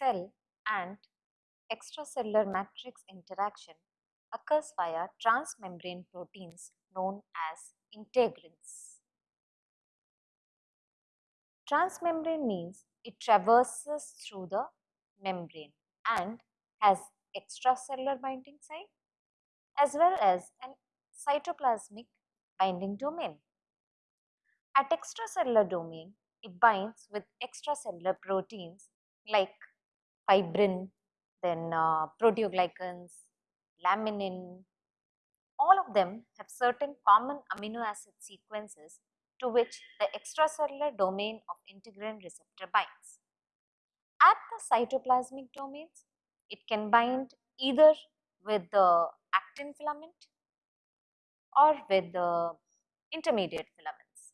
cell and extracellular matrix interaction occurs via transmembrane proteins known as integrins. Transmembrane means it traverses through the membrane and has extracellular binding site as well as an cytoplasmic binding domain. At extracellular domain, it binds with extracellular proteins like fibrin, then uh, proteoglycans, laminin. All of them have certain common amino acid sequences to which the extracellular domain of integrin receptor binds. At the cytoplasmic domains, it can bind either with the actin filament or with the intermediate filaments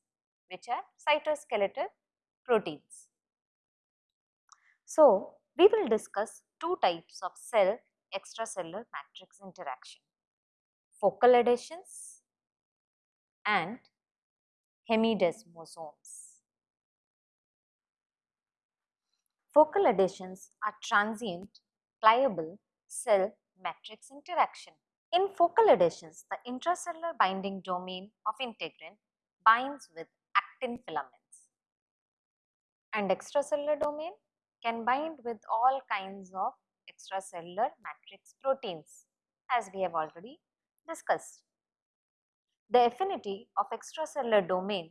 which are cytoskeletal proteins. So, we will discuss two types of cell extracellular matrix interaction, focal adhesions and hemidesmosomes. Focal adhesions are transient, pliable cell matrix interaction. In focal adhesions, the intracellular binding domain of integrin binds with actin filaments and extracellular domain can bind with all kinds of extracellular matrix proteins as we have already discussed. The affinity of extracellular domain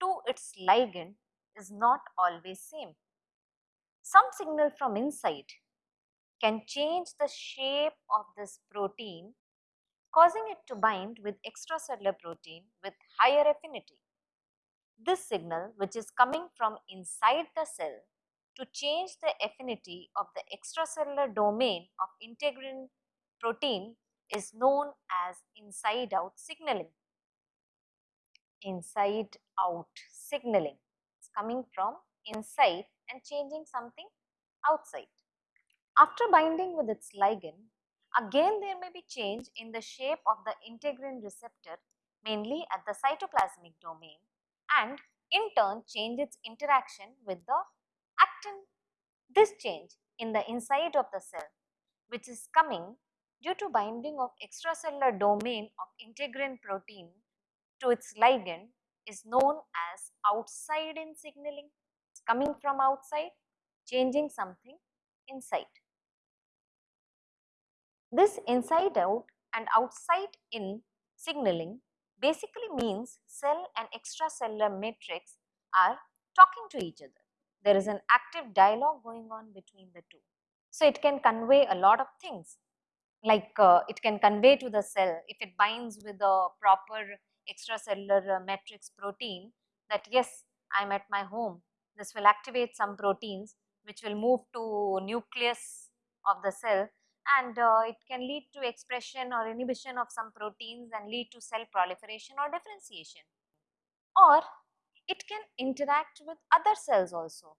to its ligand is not always same. Some signal from inside can change the shape of this protein causing it to bind with extracellular protein with higher affinity. This signal which is coming from inside the cell to change the affinity of the extracellular domain of integrin protein is known as inside out signaling. Inside out signaling is coming from inside and changing something outside. After binding with its ligand, again there may be change in the shape of the integrin receptor mainly at the cytoplasmic domain and in turn change its interaction with the actin. This change in the inside of the cell which is coming due to binding of extracellular domain of integrin protein to its ligand is known as outside in signaling. It's coming from outside, changing something inside. This inside out and outside in signaling basically means cell and extracellular matrix are talking to each other. There is an active dialogue going on between the two. So, it can convey a lot of things like uh, it can convey to the cell if it binds with a proper extracellular matrix protein that yes I am at my home. This will activate some proteins which will move to nucleus of the cell and uh, it can lead to expression or inhibition of some proteins and lead to cell proliferation or differentiation. Or it can interact with other cells also.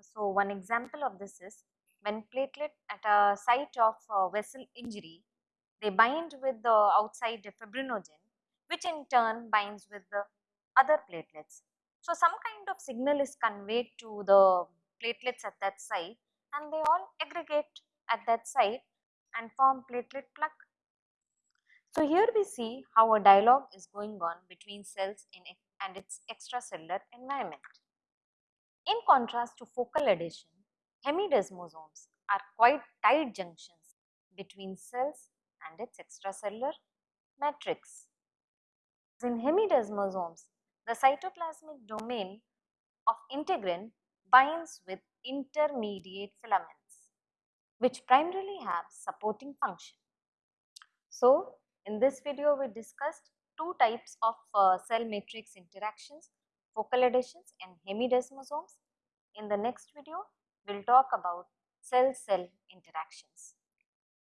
So, one example of this is when platelet at a site of uh, vessel injury, they bind with the outside fibrinogen which in turn binds with the other platelets. So, some kind of signal is conveyed to the platelets at that site and they all aggregate at that site and form platelet plug. So, here we see how a dialogue is going on between cells in and its extracellular environment. In contrast to focal adhesion, hemidesmosomes are quite tight junctions between cells and its extracellular matrix. In hemidesmosomes, the cytoplasmic domain of integrin binds with intermediate filaments which primarily have supporting function. So, in this video we discussed two types of uh, cell matrix interactions, focal adhesions and hemidesmosomes. In the next video, we will talk about cell-cell interactions.